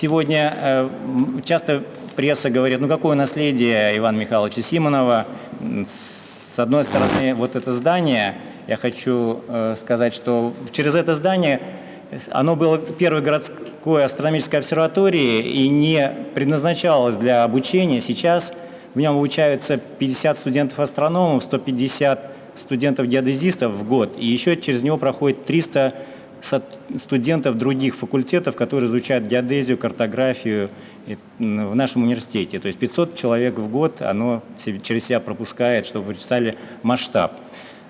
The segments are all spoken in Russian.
сегодня э, часто пресса говорит, ну какое наследие Ивана Михайловича Симонова. С одной стороны, вот это здание, я хочу э, сказать, что через это здание оно было первой городской астрономической обсерваторией и не предназначалось для обучения. Сейчас в нем обучаются 50 студентов-астрономов, 150 студентов-геодезистов в год, и еще через него проходит 300 студентов других факультетов, которые изучают геодезию, картографию в нашем университете. То есть 500 человек в год оно через себя пропускает, чтобы вы представили масштаб.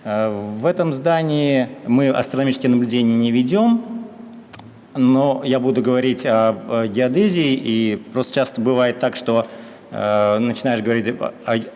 Э, в этом здании мы астрономические наблюдения не ведем, но я буду говорить о геодезии, и просто часто бывает так, что начинаешь говорить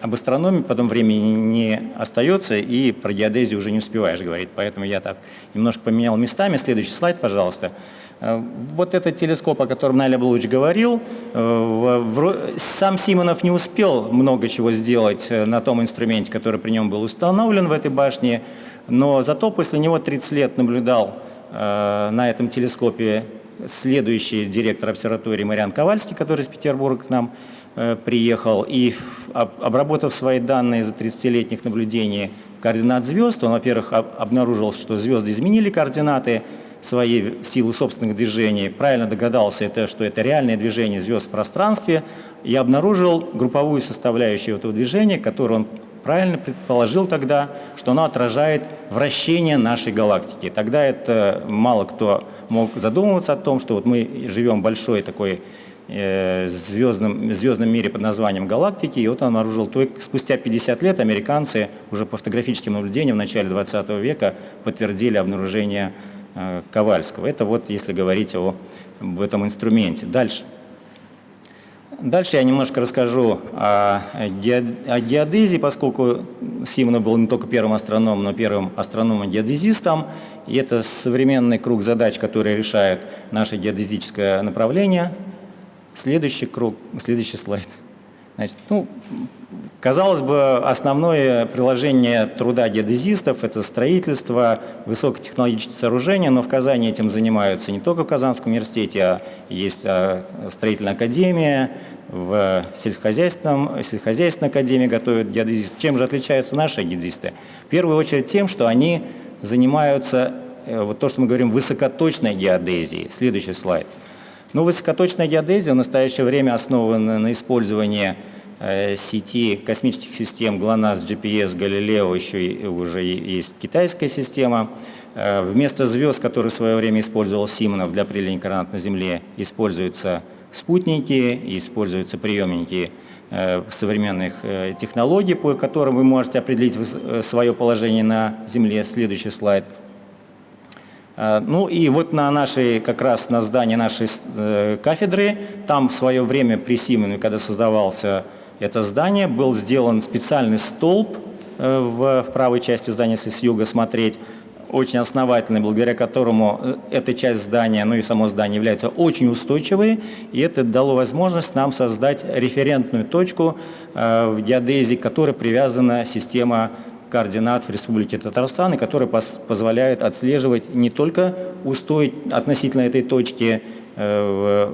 об астрономии, потом времени не остается, и про геодезию уже не успеваешь говорить. Поэтому я так немножко поменял местами. Следующий слайд, пожалуйста. Э, вот этот телескоп, о котором Наля Блуч говорил, э, сам Симонов не успел много чего сделать на том инструменте, который при нем был установлен в этой башне, но зато после него 30 лет наблюдал на этом телескопе следующий директор обсерватории Мариан Ковальский, который из Петербурга к нам Э, приехал. И, обработав свои данные за 30-летних наблюдений координат звезд, он, во-первых, обнаружил, что звезды изменили координаты своей силы собственных движений, правильно догадался, это, что это реальное движение звезд в пространстве, и обнаружил групповую составляющую этого движения, которую он правильно предположил тогда, что оно отражает вращение нашей галактики. Тогда это мало кто мог задумываться о том, что вот мы живем большой такой Э, звездном, звездном мире под названием галактики. И вот он обнаружил, только спустя 50 лет американцы уже по фотографическим наблюдениям в начале 20 века подтвердили обнаружение э, Ковальского. Это вот если говорить о, об этом инструменте. Дальше. Дальше я немножко расскажу о, о геодезии, поскольку Симонов был не только первым астрономом, но первым астрономом-геодезистом. И это современный круг задач, который решает наше геодезическое направление – Следующий круг, следующий слайд. Значит, ну, казалось бы, основное приложение труда геодезистов – это строительство высокотехнологических сооружений, но в Казани этим занимаются не только в Казанском университете, а есть а, строительная академия, в сельскохозяйственном, сельскохозяйственной академии готовят геодезисты. Чем же отличаются наши геодезисты? В первую очередь тем, что они занимаются, э, вот то, что мы говорим, высокоточной геодезией. Следующий слайд – ну, высокоточная геодезия в настоящее время основана на использовании э, сети космических систем GLONASS, GPS, Galileo, еще и, уже есть китайская система. Э, вместо звезд, которые в свое время использовал Симонов для определения координат на Земле, используются спутники, используются приемники э, современных э, технологий, по которым вы можете определить э, свое положение на Земле. Следующий слайд – Э, ну и вот на нашей, как раз на здании нашей э, кафедры, там в свое время при Симоне, когда создавался это здание, был сделан специальный столб э, в правой части здания, если с юга смотреть, очень основательный, благодаря которому эта часть здания, ну и само здание является очень устойчивой, и это дало возможность нам создать референтную точку в геодезии, к которой привязана система координат в Республике Татарстан, и который позволяет отслеживать не только устой относительно этой точки э,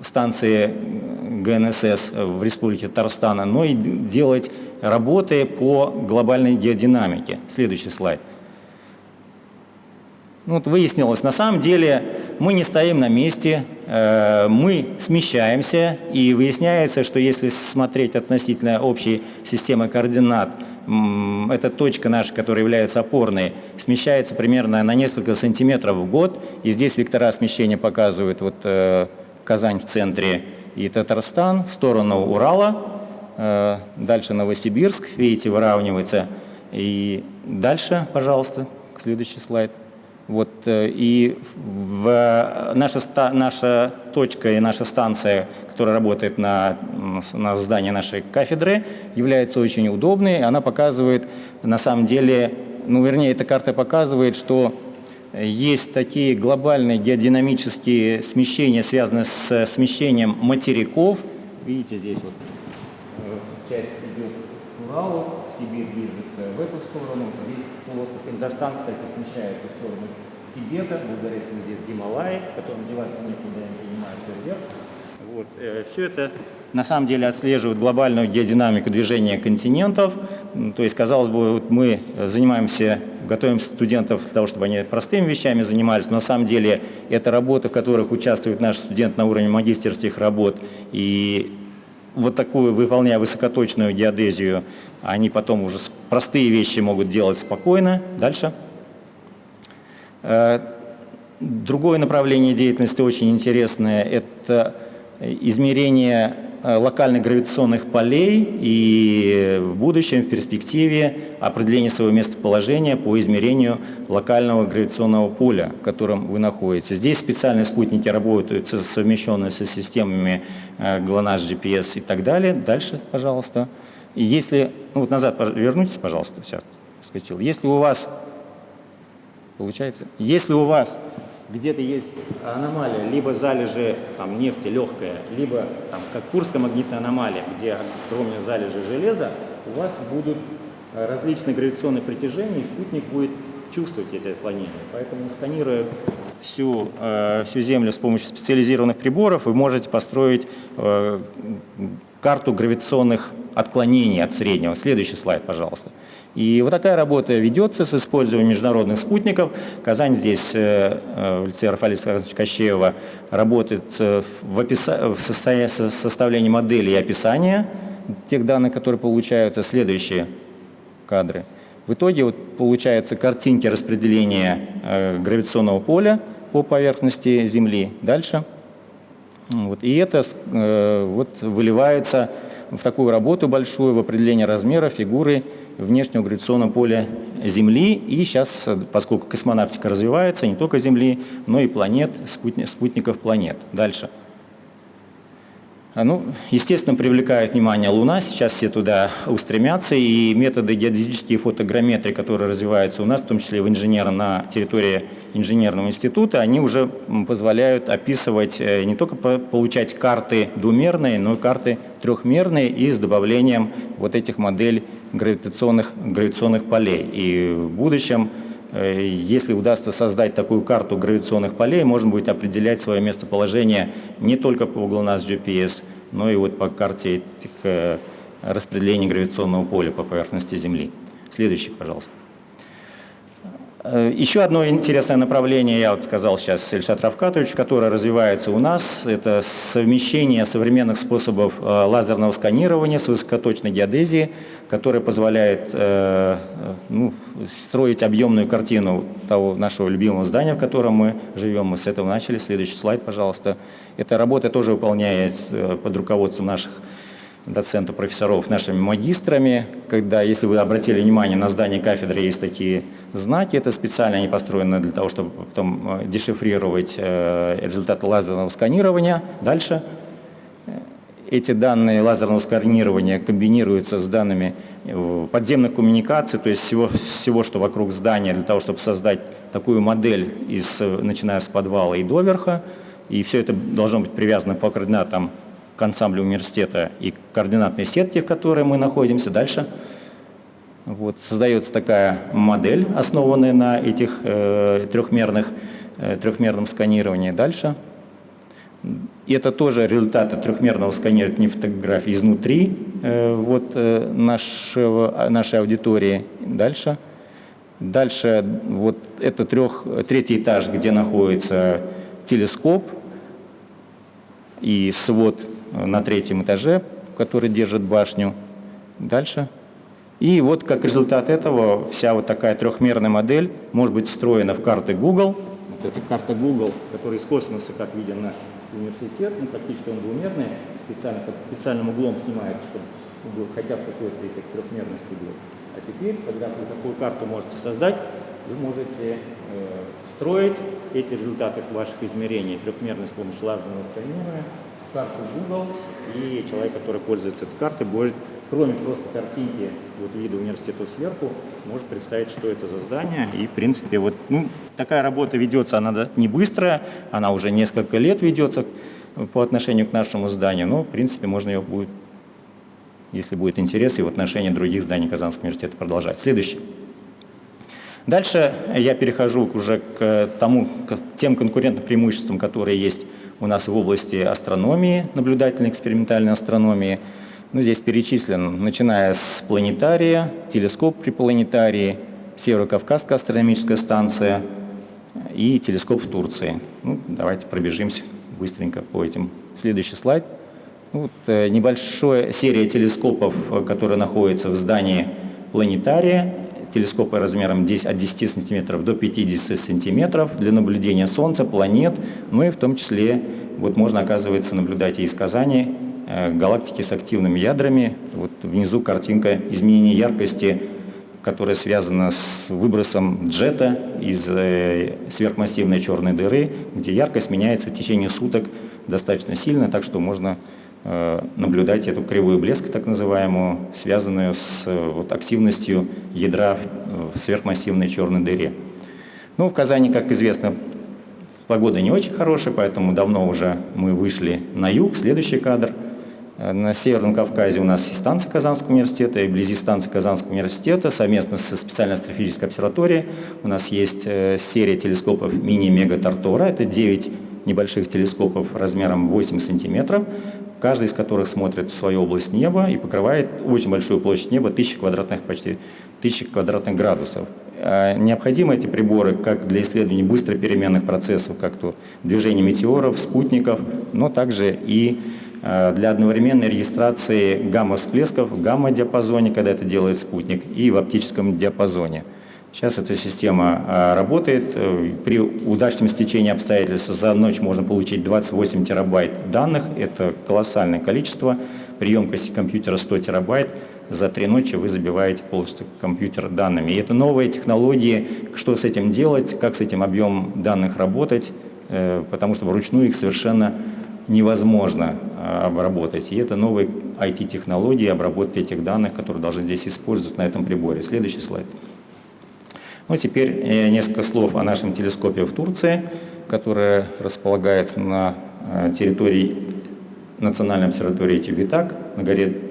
станции ГНСС в Республике Татарстан, но и делать работы по глобальной геодинамике. Следующий слайд. Ну, вот выяснилось, на самом деле мы не стоим на месте, э, мы смещаемся, и выясняется, что если смотреть относительно общей системы координат, эта точка наша, которая является опорной, смещается примерно на несколько сантиметров в год, и здесь вектора смещения показывают вот э, Казань в центре и Татарстан в сторону Урала, э, дальше Новосибирск, видите, выравнивается, и дальше, пожалуйста, следующий слайд. Вот, э, и в, наша, наша точка и наша станция, которая работает на, на здании нашей кафедры, является очень удобной. Она показывает, на самом деле, ну, вернее, эта карта показывает, что есть такие глобальные геодинамические смещения, связанные с смещением материков. Видите, здесь вот э, часть идет к Уралу, Сибирь движется в эту сторону, здесь полуостров Индостан, кстати, смещается в сторону Тибета, вы говорите, здесь Гималаи, которым деваться некуда, они поднимаются вверх. Вот. э, Все это на самом деле отслеживает глобальную геодинамику движения континентов. То есть, казалось бы, вот мы занимаемся, готовим студентов для того, чтобы они простыми вещами занимались, но на самом деле это работы, в которых участвуют наши студенты на уровне магистерских работ. И вот такую, выполняя высокоточную геодезию, они потом уже простые вещи могут делать спокойно. Дальше. Э, Другое направление деятельности очень интересное – это измерение э, локальных гравитационных полей и в будущем, в перспективе определение своего местоположения по измерению локального гравитационного поля, в котором вы находитесь. Здесь специальные спутники работают, со- совмещенные со системами э, GLONASS, GPS и так далее. Дальше, пожалуйста. И если, ну вот назад вернитесь, пожалуйста, сейчас вскочил. Если у вас Получается, если у вас где-то есть аномалия, либо залежи там, нефти легкая, либо там, как Курская магнитная аномалия, где огромные залежи железа, у вас будут различные гравитационные притяжения, и спутник будет чувствовать эти отклонения. Поэтому, сканируя всю, э, всю Землю с помощью специализированных приборов, вы можете построить э, карту гравитационных отклонений от среднего. Следующий слайд, пожалуйста. И вот такая работа ведется с использованием международных спутников. Казань здесь э, в лице Рафаэля Александровича работает в, в составлении модели и описания тех данных, которые получаются. Следующие кадры. В итоге вот получаются картинки распределения гравитационного поля по поверхности Земли. Дальше. Вот. И это э, вот, выливается в такую работу большую, в определение размера, фигуры внешнего гравитационного поля Земли. И сейчас, поскольку космонавтика развивается, не только Земли, но и планет, спутни- спутников планет. Дальше. А, Ну, естественно, привлекает внимание Луна, сейчас все туда устремятся, и методы геодезические фотограмметрии, которые развиваются у нас, в том числе в инженерном, на территории инженерного института, они уже позволяют описывать, э, не только по- получать карты двумерные, но и карты трехмерные и с добавлением вот этих моделей гравитационных, гравитационных полей. И в будущем Если удастся создать такую карту гравитационных полей, можно будет определять свое местоположение не только по GLONASS GPS, но и вот по карте этих э, распределения гравитационного поля по поверхности Земли. Следующий, пожалуйста. Э, Еще одно интересное направление, я вот сказал сейчас Ильшат Равкатович, которое развивается у нас, это совмещение современных способов э, лазерного сканирования с высокоточной геодезией, которое позволяет э, ну, строить объемную картину того нашего любимого здания, в котором мы живем. Мы с этого начали. Следующий слайд, пожалуйста. Эта работа тоже выполняется под руководством наших доцентов, профессоров, нашими магистрами, когда, если вы обратили внимание, на здании кафедры есть такие знаки, это специально они построены для того, чтобы потом э, дешифрировать э, результаты лазерного сканирования. Дальше эти данные лазерного сканирования комбинируются с данными э, подземных коммуникаций, то есть всего, всего, что вокруг здания, для того, чтобы создать такую модель, из, начиная с подвала и до верха. И все это должно быть привязано по координатам к ансамблю университета и к координатной сетке, в которой мы находимся. Дальше. Вот, создается такая модель, основанная на этих э, трехмерных, э, трехмерном сканировании. Дальше. И это тоже результаты трехмерного сканирования фотографий изнутри э, вот, э, нашего, нашей аудитории. Дальше. Дальше вот это трех, третий этаж, где находится телескоп и свод на третьем этаже, который держит башню. Дальше. И вот как результат этого вся вот такая трехмерная модель может быть встроена в карты Google. Вот это карта Google, которая из космоса, как виден наш университет, ну, практически он двумерный, специально, под специальным углом снимается, чтобы хотя бы какой-то эффект трехмерности был. А теперь, когда вы такую карту можете создать, вы можете э, встроить эти результаты ваших измерений трехмерной с помощью лазерного сканирования карту Google, и человек, который пользуется этой картой, будет, кроме просто картинки вот вида университета сверху, может представить, что это за здание. И, в принципе, вот ну, такая работа ведется, она не быстрая, она уже несколько лет ведется по отношению к нашему зданию, но, в принципе, можно ее будет, если будет интерес, и в отношении других зданий Казанского университета продолжать. Следующий. Дальше я перехожу уже к, тому, к тем конкурентным преимуществам, которые есть у нас в области астрономии, наблюдательной экспериментальной астрономии. Ну, здесь перечислен, начиная с планетария, телескоп при планетарии, Северо-Кавказская астрономическая станция и телескоп в Турции. Ну, давайте пробежимся быстренько по этим. Следующий слайд. Ну, вот, э, небольшая серия телескопов, э, которые находятся в здании планетария телескопы размером 10, от 10 сантиметров до 50 сантиметров для наблюдения Солнца, планет, ну и в том числе вот можно, оказывается, наблюдать и из Казани э, галактики с активными ядрами. Вот внизу картинка изменения яркости, которая связана с выбросом джета из э, сверхмассивной черной дыры, где яркость меняется в течение суток достаточно сильно, так что можно наблюдать эту кривую блеска, так называемую, связанную с э, вот, активностью ядра в сверхмассивной черной дыре. Ну, в Казани, как известно, погода не очень хорошая, поэтому давно уже мы вышли на юг. Следующий кадр. Э, на Северном Кавказе у нас есть станция Казанского университета, и вблизи станции Казанского университета совместно со специальной астрофизической обсерваторией у нас есть серия телескопов мини-мега Тартора. Это 9 небольших телескопов размером 8 сантиметров, каждый из которых смотрит в свою область неба и покрывает очень большую площадь неба, тысячи квадратных, почти тысячи квадратных градусов. А необходимы эти приборы как для исследования быстро переменных процессов, как то движение метеоров, спутников, но также и а, для одновременной регистрации гамма-всплесков в гамма-диапазоне, когда это делает спутник, и в оптическом диапазоне. Сейчас эта система а, работает. Э, при удачном стечении обстоятельств за ночь можно получить 28 терабайт данных. Это колоссальное количество. При емкости компьютера 100 терабайт. За три ночи вы забиваете полностью компьютер данными. И это новые технологии. Что с этим делать, как с этим объемом данных работать, э, потому что вручную их совершенно невозможно а, обработать. И это новые IT-технологии обработки этих данных, которые должны здесь использоваться на этом приборе. Следующий слайд. Ну, теперь э, несколько слов о нашем телескопе в Турции, который располагается на э, территории Национальной обсерватории Тибитак на горе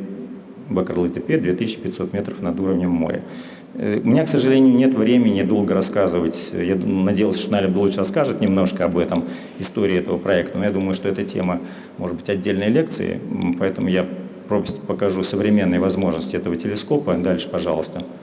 Бакарлы-Тепе, 2500 метров над уровнем моря. Э, у меня, к сожалению, нет времени долго рассказывать. Я надеялся, что Наля лучше расскажет немножко об этом, истории этого проекта, но я думаю, что эта тема может быть отдельной лекции, поэтому я покажу современные возможности этого телескопа. Дальше, пожалуйста. А,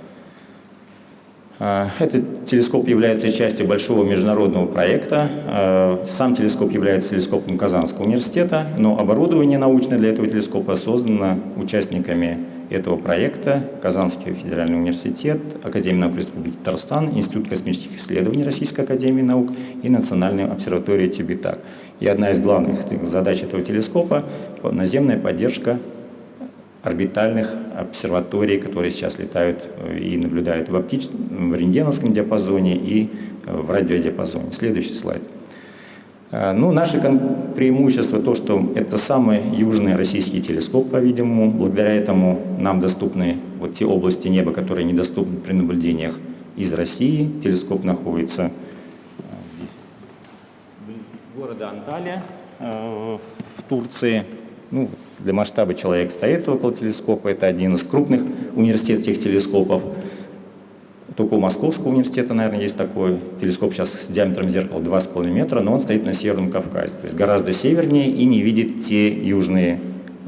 этот телескоп является частью большого международного проекта. А, сам телескоп является телескопом Казанского университета, но оборудование научное для этого телескопа создано участниками этого проекта Казанский федеральный университет, Академия наук Республики Татарстан, Институт космических исследований Российской академии наук и Национальная обсерватория Тибитак. И одна из главных задач этого телескопа – наземная поддержка орбитальных обсерваторий, которые сейчас летают э, и наблюдают в, оптич... в рентгеновском диапазоне и э, в радиодиапазоне. Следующий слайд. Э, ну, наше преимущество то, что это самый южный российский телескоп, по-видимому. Благодаря этому нам доступны вот те области неба, которые недоступны при наблюдениях из России. Телескоп находится здесь, города Анталия в Турции. Ну, для масштаба человек стоит около телескопа. Это один из крупных университетских телескопов. Только у Московского университета, наверное, есть такой телескоп сейчас с диаметром зеркала 2,5 метра, но он стоит на Северном Кавказе, то есть гораздо севернее и не видит те южные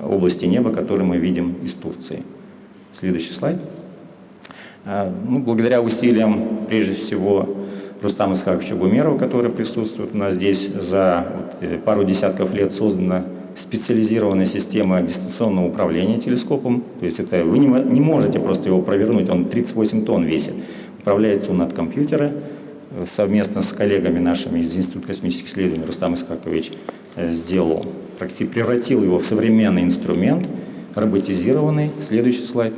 области неба, которые мы видим из Турции. Следующий слайд. А, ну, благодаря усилиям, прежде всего, Рустама Исхаковича Гумерова, который присутствует у нас здесь, за э, пару десятков лет создана специализированная система дистанционного управления телескопом. То есть это вы не, не можете просто его провернуть, он 38 тонн весит. Управляется он от компьютера э, совместно с коллегами нашими из Института космических исследований Рустам Искакович э, сделал, практически превратил его в современный инструмент, роботизированный. Следующий слайд.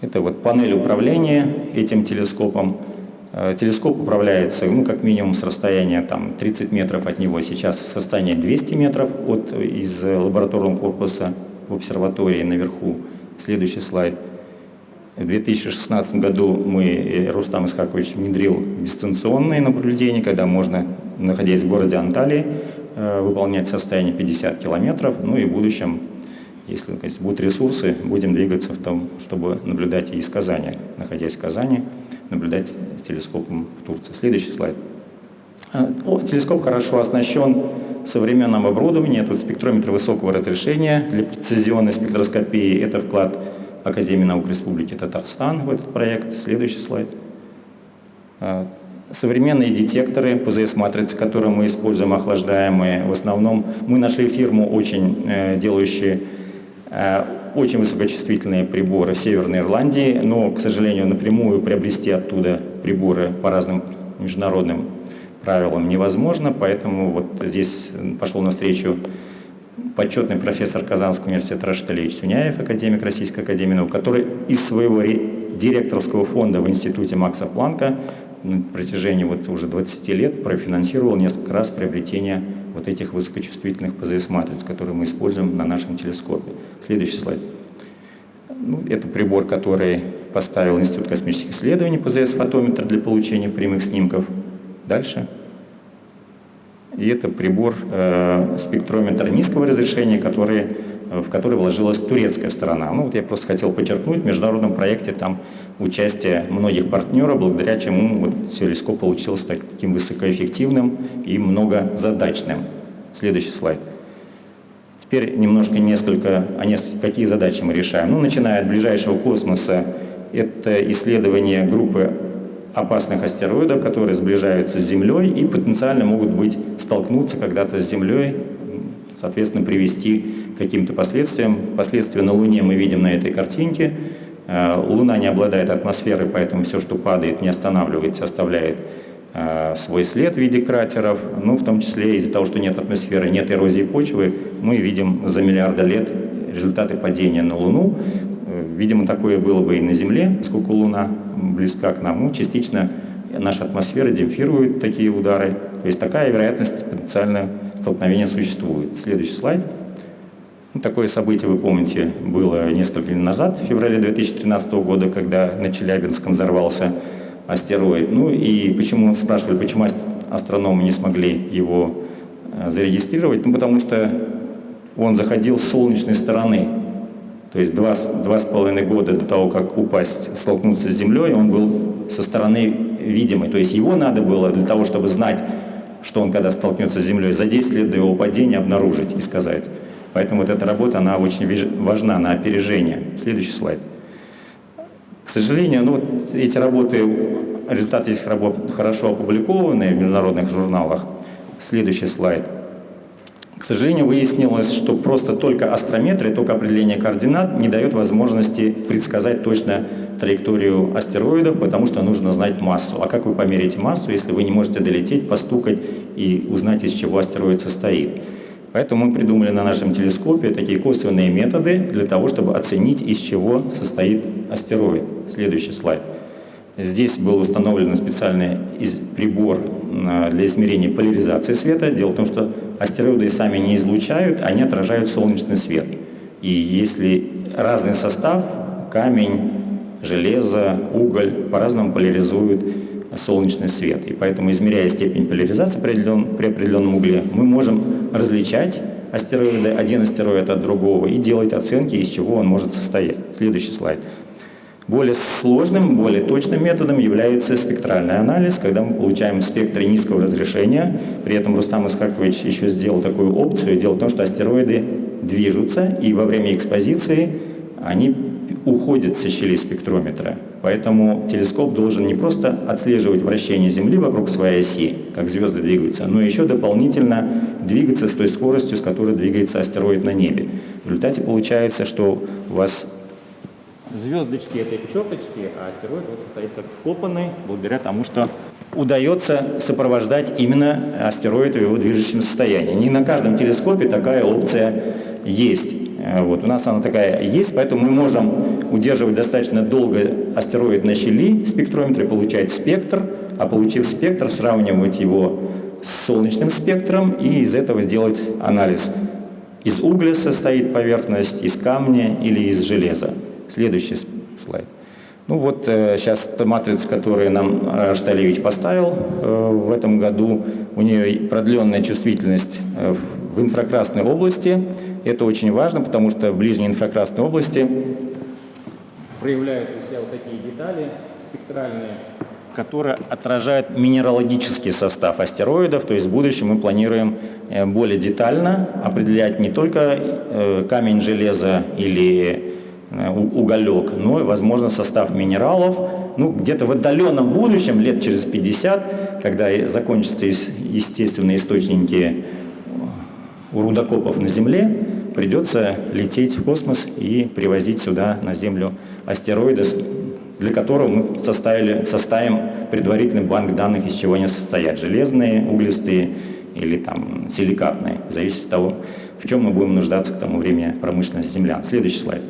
Это вот панель управления этим телескопом. Э, телескоп управляется, ну, как минимум, с расстояния там, 30 метров от него. Сейчас состояние 200 метров от, из лабораторного корпуса в обсерватории наверху. Следующий слайд. В 2016 году мы, э, Рустам Искакович, внедрил дистанционные наблюдения, когда можно, находясь в городе Анталии, э, выполнять состояние 50 километров. Ну и в будущем, если будут ресурсы, будем двигаться в том, чтобы наблюдать и из Казани, находясь в Казани наблюдать с телескопом в Турции. Следующий слайд. А, телескоп хорошо оснащен современным оборудованием. Это спектрометр высокого разрешения для прецизионной спектроскопии. Это вклад Академии наук Республики Татарстан в этот проект. Следующий слайд. А, современные детекторы ПЗС-матрицы, которые мы используем, охлаждаемые, в основном мы нашли фирму, очень э, делающие э, очень высокочувствительные приборы в Северной Ирландии, но, к сожалению, напрямую приобрести оттуда приборы по разным международным правилам невозможно, поэтому вот здесь пошел навстречу почетный профессор Казанского университета Рашид Алиевич Сюняев, академик Российской академии наук, который из своего директорского фонда в институте Макса Планка на протяжении вот уже 20 лет профинансировал несколько раз приобретение вот этих высокочувствительных ПЗС-матриц, которые мы используем на нашем телескопе. Следующий слайд. Ну, это прибор, который поставил Институт космических исследований ПЗС-фотометр для получения прямых снимков. Дальше. И это прибор, э, спектрометр низкого разрешения, который, э, в который вложилась турецкая сторона. Ну, вот я просто хотел подчеркнуть, в международном проекте там участие многих партнеров, благодаря чему вот получился таким высокоэффективным и многозадачным. Следующий слайд. Теперь немножко несколько, а несколько, какие задачи мы решаем. Ну, начиная от ближайшего космоса, это исследование группы опасных астероидов, которые сближаются с Землей и потенциально могут быть столкнуться когда-то с Землей, соответственно, привести к каким-то последствиям. Последствия на Луне мы видим на этой картинке. Э, Луна не обладает атмосферой, поэтому все, что падает, не останавливается, оставляет э, свой след в виде кратеров. Ну, в том числе из-за того, что нет атмосферы, нет эрозии почвы, мы видим за миллиарды лет результаты падения на Луну. Э, видимо, такое было бы и на Земле, поскольку Луна близка к нам. Ну, частично наша атмосфера демпфирует такие удары. То есть такая вероятность потенциального столкновения существует. Следующий слайд. Ну, такое событие, вы помните, было несколько лет назад, в феврале 2013 года, когда на Челябинском взорвался астероид. Ну и почему, спрашивали, почему астрономы не смогли его э, зарегистрировать? Ну, потому что он заходил с солнечной стороны. То есть два, два с половиной года до того, как упасть, столкнуться с Землей, он был со стороны видимой. То есть его надо было для того, чтобы знать, что он когда столкнется с Землей, за 10 лет до его падения обнаружить и сказать. Поэтому вот эта работа, она очень важна на опережение. Следующий слайд. К сожалению, ну, вот эти работы, результаты этих работ хорошо опубликованы в международных журналах. Следующий слайд. К сожалению, выяснилось, что просто только астрометрия, только определение координат не дает возможности предсказать точно траекторию астероидов, потому что нужно знать массу. А как вы померите массу, если вы не можете долететь, постукать и узнать, из чего астероид состоит? Поэтому мы придумали на нашем телескопе такие косвенные методы для того, чтобы оценить, из чего состоит астероид. Следующий слайд. Здесь был установлен специальный прибор а, для измерения поляризации света. Дело в том, что астероиды сами не излучают, они отражают солнечный свет. И если разный состав, камень, железо, уголь по-разному поляризуют солнечный свет. И поэтому, измеряя степень поляризации при, определен, при определенном угле, мы можем различать астероиды, один астероид от другого, и делать оценки, из чего он может состоять. Следующий слайд. Более сложным, более точным методом является спектральный анализ, когда мы получаем спектры низкого разрешения. При этом Рустам Исхакович еще сделал такую опцию. Дело в том, что астероиды движутся, и во время экспозиции они уходят со щели спектрометра. Поэтому телескоп должен не просто отслеживать вращение Земли вокруг своей оси, как звезды двигаются, но еще дополнительно двигаться с той скоростью, с которой двигается астероид на небе. В результате получается, что у вас звездочки это черточки, а астероид вот стоит как вкопанный, благодаря тому, что удается сопровождать именно астероид в его движущем состоянии. Не на каждом телескопе такая опция есть. Э, вот, у нас она такая есть, поэтому мы можем удерживать достаточно долго астероид на щели спектрометра, получать спектр, а получив спектр, сравнивать его с солнечным спектром и из этого сделать анализ. Из угля состоит поверхность, из камня или из железа. Следующий слайд. Ну вот э, сейчас матрица, которую нам Шталевич поставил э, в этом году, у нее продленная чувствительность э, в инфракрасной области. Это очень важно, потому что в ближней инфракрасной области проявляют себя вот такие детали спектральные, которые отражают минералогический состав астероидов. То есть в будущем мы планируем э, более детально определять не только э, камень, железо или э, уголек, но и, возможно, состав минералов. Ну, где-то в отдаленном будущем, лет через 50, когда закончатся естественные источники у рудокопов на Земле, придется лететь в космос и привозить сюда, на Землю, астероиды, для которого мы составили, составим предварительный банк данных, из чего они состоят. Железные, углистые или там силикатные. Зависит от того, в чем мы будем нуждаться к тому времени промышленности землян. Следующий слайд.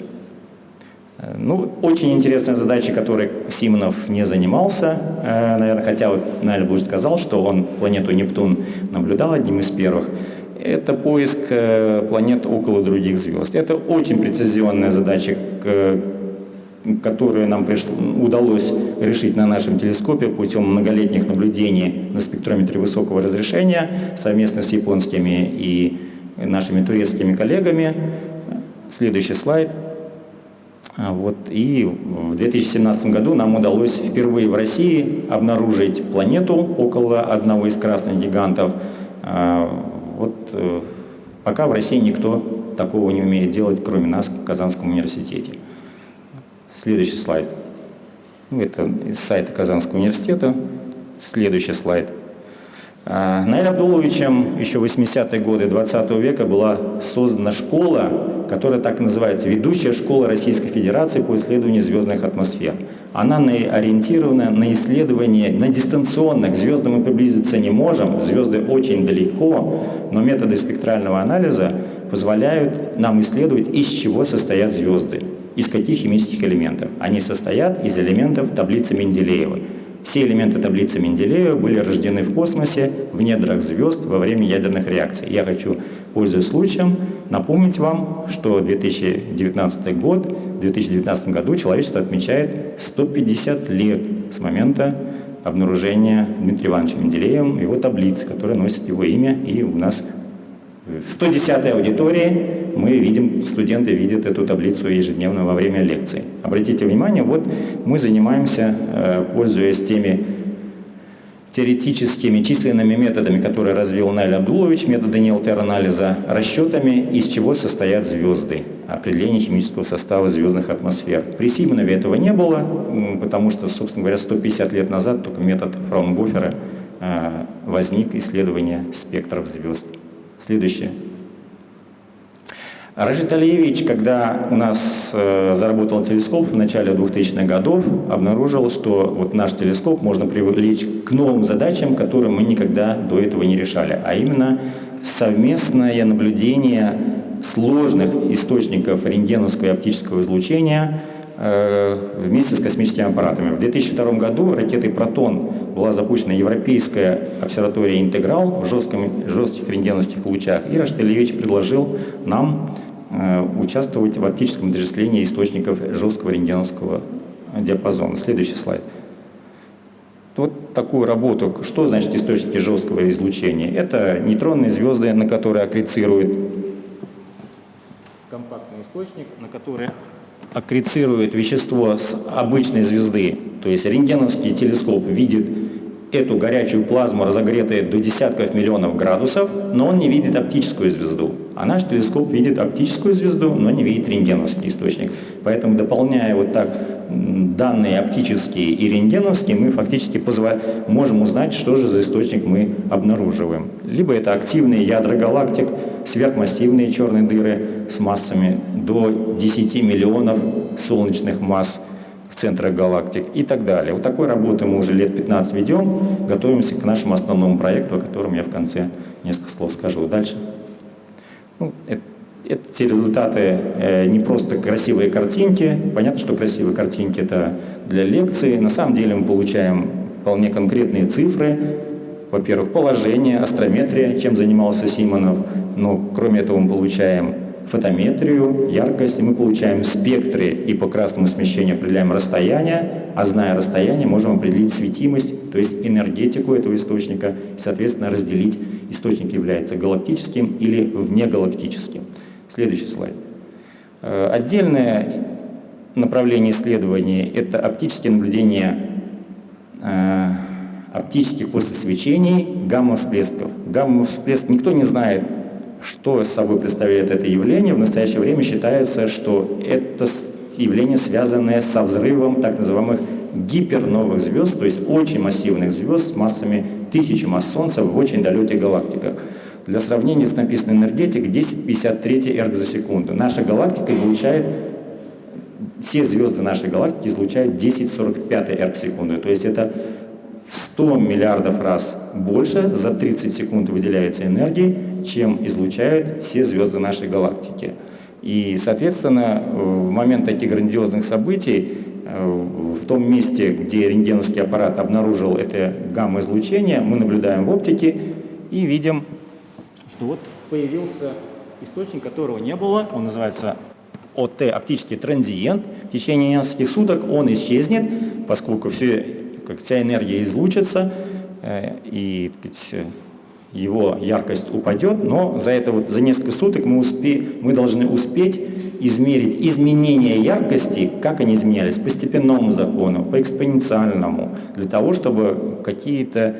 Э, ну, очень интересная задача, которой Симонов не занимался, э, наверное, хотя вот Найль сказал, что он планету Нептун наблюдал одним из первых это поиск э, планет около других звезд. Это очень прецизионная задача, которую нам удалось решить на нашем телескопе путем многолетних наблюдений на спектрометре высокого разрешения совместно с японскими и нашими турецкими коллегами. Следующий слайд. А, вот, и в 2017 году нам удалось впервые в России обнаружить планету около одного из красных гигантов а, вот э, пока в России никто такого не умеет делать, кроме нас в Казанском университете. Следующий слайд. Ну, это из сайта Казанского университета. Следующий слайд. А, Наиль Абдуловичем еще в 80-е годы 20 века была создана школа, которая так и называется «Ведущая школа Российской Федерации по исследованию звездных атмосфер». Она ориентирована на исследование, на дистанционно. К мы приблизиться не можем, звезды очень далеко, но методы спектрального анализа позволяют нам исследовать, из чего состоят звезды, из каких химических элементов. Они состоят из элементов таблицы Менделеева. Все элементы таблицы Менделеева были рождены в космосе, в недрах звезд во время ядерных реакций. Я хочу, пользуясь случаем, напомнить вам, что 2019 год, в 2019 году человечество отмечает 150 лет с момента обнаружения Дмитрием Ивановичем Менделеевым его таблицы, которая носит его имя, и у нас в 110-й аудитории мы видим, студенты видят эту таблицу ежедневно во время лекции. Обратите внимание, вот мы занимаемся, э, пользуясь теми теоретическими численными методами, которые развил Наиль Абдулович, методы НИЛТР-анализа, расчетами, из чего состоят звезды, определение химического состава звездных атмосфер. При Симонове этого не было, потому что, собственно говоря, 150 лет назад только метод Фраунгофера э, возник исследование спектров звезд. Следующее. Рашид Алиевич, когда у нас э, заработал телескоп в начале 2000-х годов, обнаружил, что вот наш телескоп можно привлечь к новым задачам, которые мы никогда до этого не решали, а именно совместное наблюдение сложных источников рентгеновского и оптического излучения э, вместе с космическими аппаратами. В 2002 году ракетой «Протон» была запущена Европейская обсерватория «Интеграл» в жестких рентгеновских лучах, и Рашид Ильич предложил нам участвовать в оптическом отождествлении источников жесткого рентгеновского диапазона. Следующий слайд. Вот такую работу. Что значит источники жесткого излучения? Это нейтронные звезды, на которые аккрецирует компактный источник, на который аккрецирует вещество с обычной звезды. То есть рентгеновский телескоп видит эту горячую плазму, разогретую до десятков миллионов градусов, но он не видит оптическую звезду. А наш телескоп видит оптическую звезду, но не видит рентгеновский источник. Поэтому, дополняя вот так данные оптические и рентгеновские, мы фактически можем узнать, что же за источник мы обнаруживаем. Либо это активные ядра галактик, сверхмассивные черные дыры с массами до 10 миллионов солнечных масс – в центрах галактик и так далее. Вот такой работы мы уже лет 15 ведем, готовимся к нашему основному проекту, о котором я в конце несколько слов скажу. Дальше. Ну, это, эти результаты э, не просто красивые картинки. Понятно, что красивые картинки это для лекции. На самом деле мы получаем вполне конкретные цифры. Во-первых, положение, астрометрия, чем занимался Симонов. Но кроме этого мы получаем фотометрию, яркость, и мы получаем спектры и по красному смещению определяем расстояние, а зная расстояние, можем определить светимость, то есть энергетику этого источника, и, соответственно, разделить, источник является галактическим или внегалактическим. Следующий слайд. Э, отдельное направление исследований – это оптические наблюдения э, оптических после свечений гамма-всплесков. Гамма-всплеск никто не знает, что собой представляет это явление. В настоящее время считается, что это явление, связанное со взрывом так называемых гиперновых звезд, то есть очень массивных звезд с массами тысячи масс Солнца в очень далеких галактиках. Для сравнения с написанной энергетик 1053 эрг за секунду. Наша галактика излучает, все звезды нашей галактики излучают 1045 эрг в секунду. То есть это 100 миллиардов раз больше за 30 секунд выделяется энергии, чем излучают все звезды нашей галактики. И, соответственно, в момент таких грандиозных событий, э, в том месте, где рентгеновский аппарат обнаружил это гамма-излучение, мы наблюдаем в оптике и видим, что вот появился источник, которого не было, он называется ОТ, оптический транзиент. В течение нескольких суток он исчезнет, поскольку все, как вся энергия излучится, э, и сказать, его яркость упадет, но за это вот за несколько суток мы, успе, мы должны успеть измерить изменения яркости, как они изменялись, по степенному закону, по экспоненциальному, для того, чтобы какие-то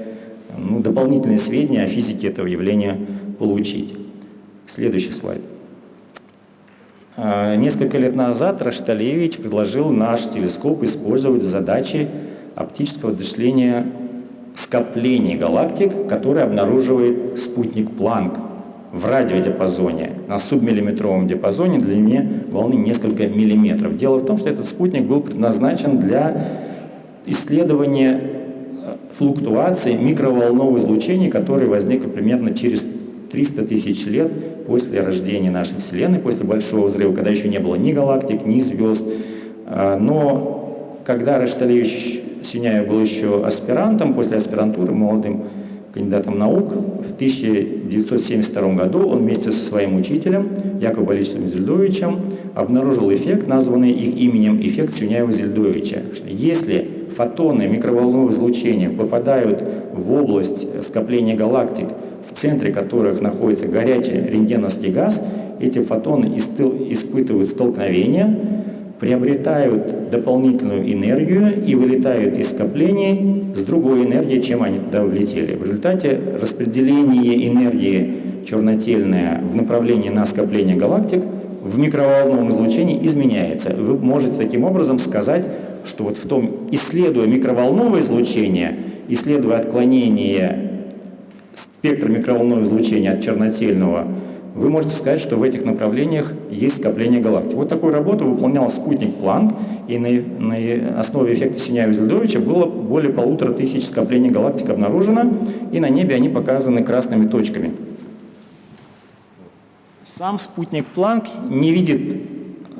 ну, дополнительные сведения о физике этого явления получить. Следующий слайд. А, несколько лет назад Рашталевич предложил наш телескоп использовать в задаче оптического вычисления скоплений галактик, которые обнаруживает спутник Планк в радиодиапазоне, на субмиллиметровом диапазоне длине волны несколько миллиметров. Дело в том, что этот спутник был предназначен для исследования э, флуктуации микроволнового излучения, которое возникло примерно через 300 тысяч лет после рождения нашей Вселенной, после Большого взрыва, когда еще не было ни галактик, ни звезд. А, но когда Рашталевич Синяев был еще аспирантом, после аспирантуры молодым кандидатом наук. В 1972 году он вместе со своим учителем Яковом Борисовичем Зельдовичем обнаружил эффект, названный их именем эффект Сюняева-Зельдовича. Если фотоны микроволнового излучения попадают в область скопления галактик, в центре которых находится горячий рентгеновский газ, эти фотоны испытывают столкновение, приобретают дополнительную энергию и вылетают из скоплений с другой энергией, чем они туда влетели. В результате распределение энергии чернотельное в направлении на скопление галактик в микроволновом излучении изменяется. Вы можете таким образом сказать, что вот в том, исследуя микроволновое излучение, исследуя отклонение спектра микроволнового излучения от чернотельного вы можете сказать, что в этих направлениях есть скопление галактик. Вот такую работу выполнял спутник Планк, и на, на основе эффекта Синяева-Зельдовича было более полутора тысяч скоплений галактик обнаружено, и на небе они показаны красными точками. Сам спутник Планк не видит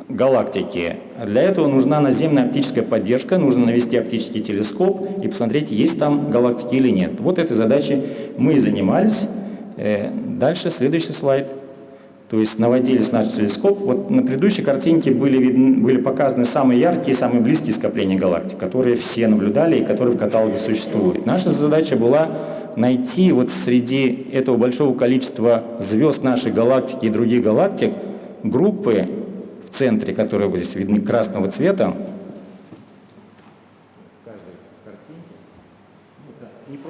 галактики. Для этого нужна наземная оптическая поддержка, нужно навести оптический телескоп и посмотреть, есть там галактики или нет. Вот этой задачей мы и занимались. Э, дальше, следующий слайд. То есть наводились наш телескоп. Вот на предыдущей картинке были, видны, были показаны самые яркие, самые близкие скопления галактик, которые все наблюдали и которые в каталоге существуют. Наша задача была найти вот среди этого большого количества звезд нашей галактики и других галактик группы в центре, которые здесь видны красного цвета,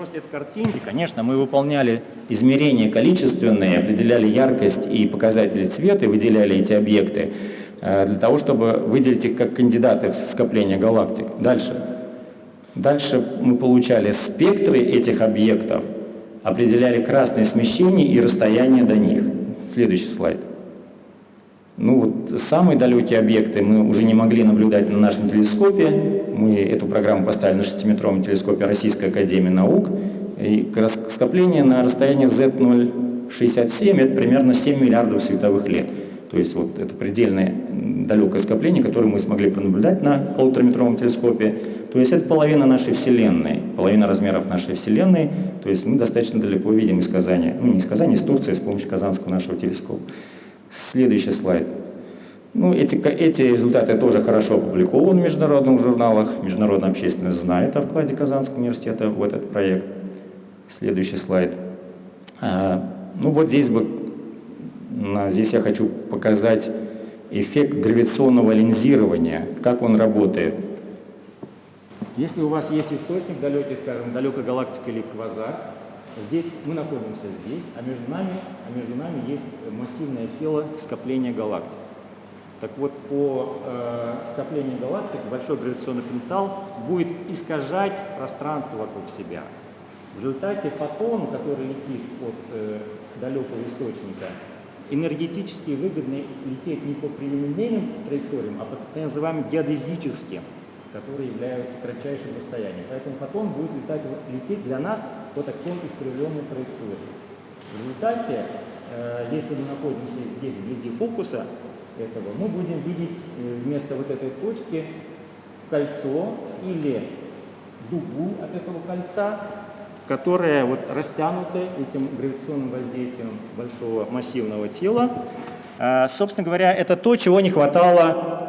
После этой картинки, конечно, мы выполняли измерения количественные, определяли яркость и показатели цвета, выделяли эти объекты э, для того, чтобы выделить их как кандидаты в скопление галактик. Дальше. Дальше мы получали спектры этих объектов, определяли красные смещения и расстояние до них. Следующий слайд. Ну вот самые далекие объекты мы уже не могли наблюдать на нашем телескопе. Мы эту программу поставили на 6-метровом телескопе Российской Академии Наук. И скопление на расстоянии Z067 это примерно 7 миллиардов световых лет. То есть вот это предельное далекое скопление, которое мы смогли пронаблюдать на полутораметровом телескопе. То есть это половина нашей Вселенной, половина размеров нашей Вселенной. То есть мы достаточно далеко видим из Казани, ну не из Казани, из Турции с помощью казанского нашего телескопа. Следующий слайд. Ну, эти, эти результаты тоже хорошо опубликованы в международных журналах. Международная общественность знает о вкладе Казанского университета в этот проект. Следующий слайд. А, ну, вот здесь бы, здесь я хочу показать эффект гравитационного линзирования, как он работает. Если у вас есть источник далекий, скажем, далекая галактика или квазар, здесь мы находимся здесь, а между нами, а между нами есть массивное тело скопления галактик. Так вот, по э, скоплению галактик большой гравитационный потенциал будет искажать пространство вокруг себя. В результате фотон, который летит от э, далекого источника, энергетически выгодно лететь не по прямолинейным траекториям, а по так называемым геодезическим, которые являются кратчайшим расстоянием. Поэтому фотон будет летать, лететь для нас по такой искривленной траектории. В результате, э, если мы находимся здесь вблизи фокуса, этого, мы будем видеть э, вместо вот этой точки кольцо или дугу от этого кольца, которая вот растянута этим гравитационным воздействием большого массивного тела. А, собственно говоря, это то, чего не хватало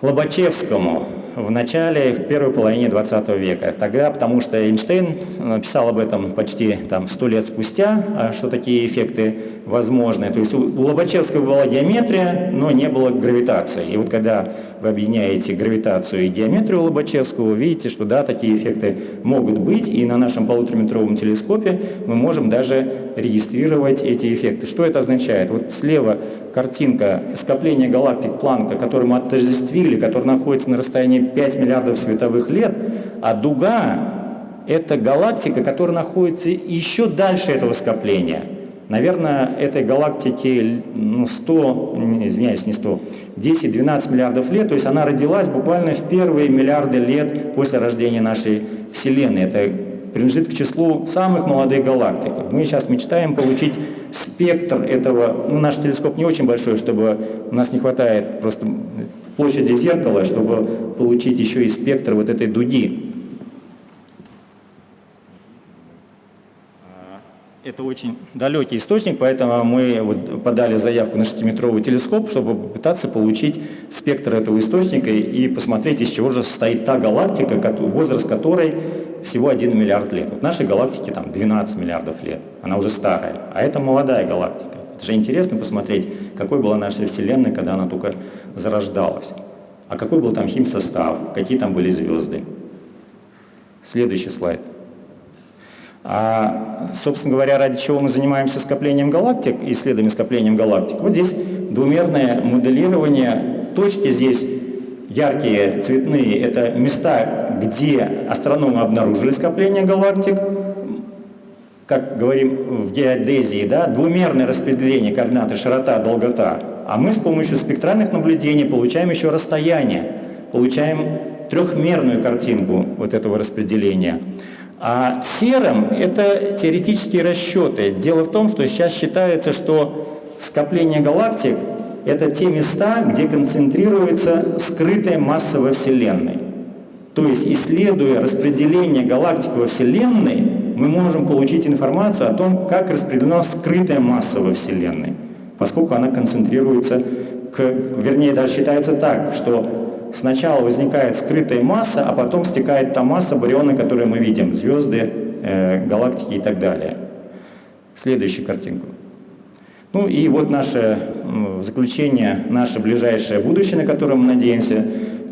Лобачевскому в начале, в первой половине 20 века. Тогда, потому что Эйнштейн написал об этом почти там, 100 лет спустя, а что такие эффекты возможны. То есть у Лобачевского была геометрия, но не было гравитации. И вот когда вы объединяете гравитацию и геометрию Лобачевского, вы видите, что да, такие эффекты могут быть, и на нашем полутораметровом телескопе мы можем даже регистрировать эти эффекты. Что это означает? Вот слева картинка скопления галактик Планка, который мы отождествили, который находится на расстоянии 5 миллиардов световых лет, а дуга — это галактика, которая находится еще дальше этого скопления. Наверное, этой галактике ну, 100, извиняюсь, не 100, 10-12 миллиардов лет, то есть она родилась буквально в первые миллиарды лет после рождения нашей Вселенной. Это принадлежит к числу самых молодых галактик. Мы сейчас мечтаем получить спектр этого, ну, наш телескоп не очень большой, чтобы у нас не хватает просто площади зеркала, чтобы получить еще и спектр вот этой дуги. Это очень далекий источник, поэтому мы вот подали заявку на 6-метровый телескоп, чтобы попытаться получить спектр этого источника и посмотреть, из чего же состоит та галактика, возраст которой всего 1 миллиард лет. Вот нашей галактике там 12 миллиардов лет, она уже старая, а это молодая галактика. Это же интересно посмотреть, какой была наша Вселенная, когда она только зарождалась. А какой был там химсостав, какие там были звезды. Следующий слайд. А, собственно говоря, ради чего мы занимаемся скоплением галактик, исследованием скоплением галактик. Вот здесь двумерное моделирование. Точки здесь яркие, цветные, это места, где астрономы обнаружили скопление галактик. Как говорим в геодезии, да, двумерное распределение координаты широта, долгота. А мы с помощью спектральных наблюдений получаем еще расстояние, получаем трехмерную картинку вот этого распределения. А серым – это теоретические расчеты. Дело в том, что сейчас считается, что скопление галактик – это те места, где концентрируется скрытая масса во Вселенной. То есть, исследуя распределение галактик во Вселенной, мы можем получить информацию о том, как распределена скрытая масса во Вселенной, поскольку она концентрируется, к, вернее, даже считается так, что сначала возникает скрытая масса, а потом стекает та масса барионы, которую мы видим, звезды, э, галактики и так далее. Следующую картинку. Ну и вот наше заключение, наше ближайшее будущее, на которое мы надеемся,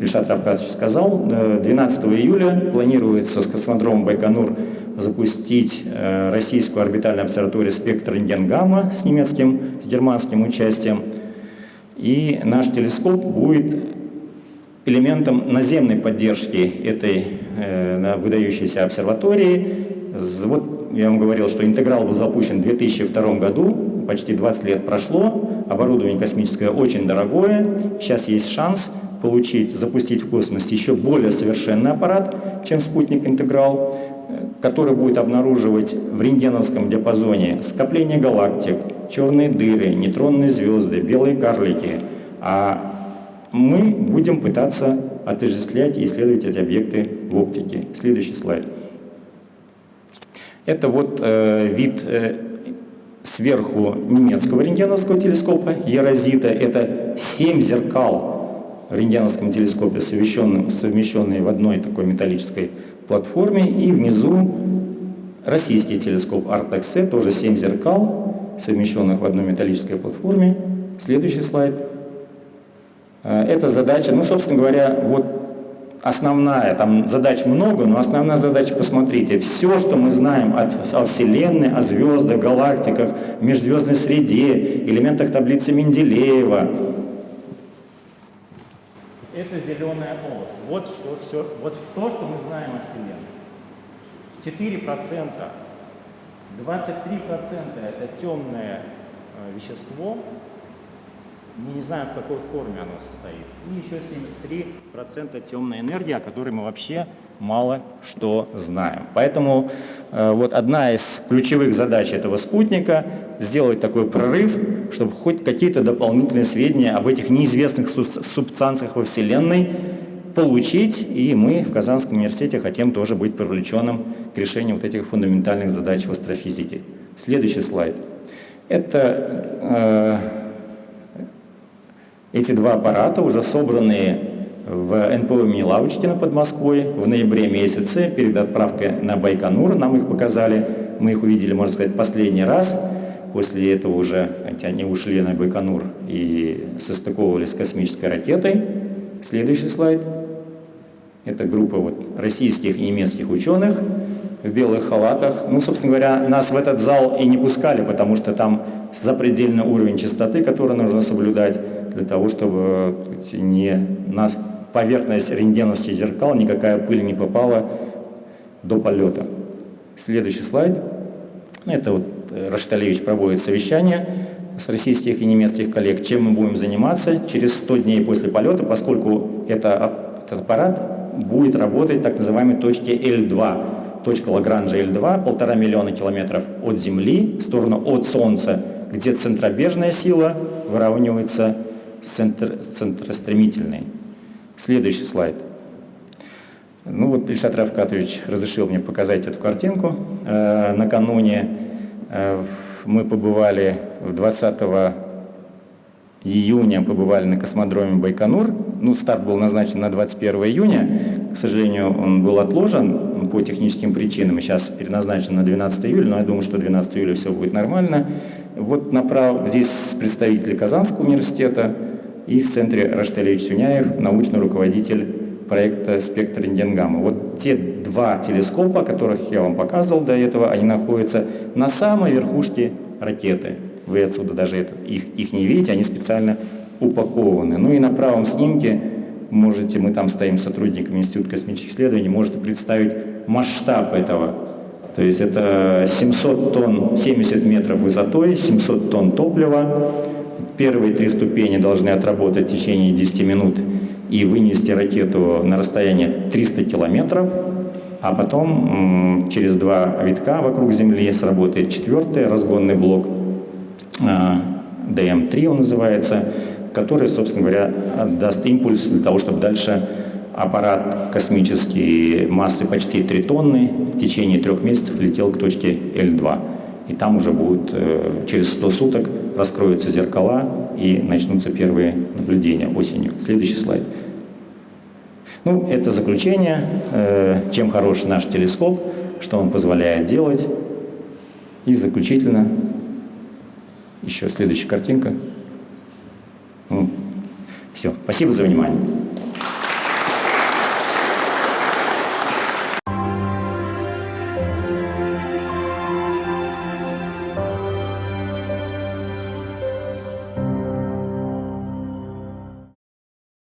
Ильшат Равкадович сказал, 12 июля планируется с космодромом Байконур запустить э, российскую орбитальную обсерваторию «Спектр рентген-гамма» с немецким, с германским участием. И наш телескоп будет элементом наземной поддержки этой э, выдающейся обсерватории. Вот я вам говорил, что интеграл был запущен в 2002 году, почти 20 лет прошло, оборудование космическое очень дорогое, сейчас есть шанс получить, запустить в космос еще более совершенный аппарат, чем спутник интеграл, который будет обнаруживать в рентгеновском диапазоне скопление галактик, черные дыры, нейтронные звезды, белые карлики, а мы будем пытаться отождествлять и исследовать эти объекты в оптике. Следующий слайд. Это вот э, вид э, сверху немецкого рентгеновского телескопа Ерозита. Это семь зеркал в рентгеновском телескопе, совмещенные в одной такой металлической платформе. И внизу российский телескоп Artex тоже семь зеркал, совмещенных в одной металлической платформе. Следующий слайд. Э, эта задача, ну, собственно говоря, вот основная, там задач много, но основная задача, посмотрите, все, что мы знаем от, о Вселенной, о звездах, галактиках, межзвездной среде, элементах таблицы Менделеева, это зеленая область. Вот что, все, вот то, что мы знаем о Вселенной. 4%, 23% это темное э, вещество, мы не знаем, в какой форме оно состоит. И еще 73% темной энергии, о которой мы вообще мало что знаем. Поэтому э, вот одна из ключевых задач этого спутника – сделать такой прорыв, чтобы хоть какие-то дополнительные сведения об этих неизвестных субстанциях во Вселенной получить, и мы в Казанском университете хотим тоже быть привлеченным к решению вот этих фундаментальных задач в астрофизике. Следующий слайд. Это э, эти два аппарата уже собранные в НПО имени Лавочкина под Москвой в ноябре месяце перед отправкой на Байконур. Нам их показали, мы их увидели, можно сказать, последний раз. После этого уже они ушли на Байконур и состыковывались с космической ракетой. Следующий слайд. Это группа вот российских и немецких ученых в белых халатах. Ну, собственно говоря, нас в этот зал и не пускали, потому что там запредельный уровень чистоты, который нужно соблюдать для того, чтобы не на поверхность рентгеновских зеркал никакая пыль не попала до полета. Следующий слайд. Это вот э, Рашталевич проводит совещание с российских и немецких коллег, чем мы будем заниматься через 100 дней после полета, поскольку это, этот аппарат будет работать так называемой точке L2, точка Лагранжа L2, полтора миллиона километров от Земли в сторону от Солнца, где центробежная сила выравнивается центр, центростремительный. Следующий слайд. Ну вот Ильшат Равкатович разрешил мне показать эту картинку. Э, накануне э, мы побывали в 20 июня побывали на космодроме Байконур. Ну, старт был назначен на 21 июня. К сожалению, он был отложен по техническим причинам. Сейчас переназначен на 12 июля, но я думаю, что 12 июля все будет нормально. Вот направ... здесь представители Казанского университета, и в центре Раштелевич Сюняев, научный руководитель проекта «Спектр рентгенгамма». Вот те два телескопа, которых я вам показывал до этого, они находятся на самой верхушке ракеты. Вы отсюда даже это, их, их не видите, они специально упакованы. Ну и на правом снимке можете, мы там стоим сотрудниками Института космических исследований, можете представить масштаб этого. То есть это 700 тонн, 70 метров высотой, 700 тонн топлива, Первые три ступени должны отработать в течение 10 минут и вынести ракету на расстояние 300 километров, а потом через два витка вокруг Земли сработает четвертый разгонный блок, DM-3 он называется, который, собственно говоря, даст импульс для того, чтобы дальше аппарат космический массой почти 3 тонны в течение трех месяцев летел к точке L2 и там уже будут э, через 100 суток раскроются зеркала и начнутся первые наблюдения осенью. Следующий слайд. Ну, это заключение, э, чем хорош наш телескоп, что он позволяет делать. И заключительно, еще следующая картинка. Ну, все, спасибо за внимание.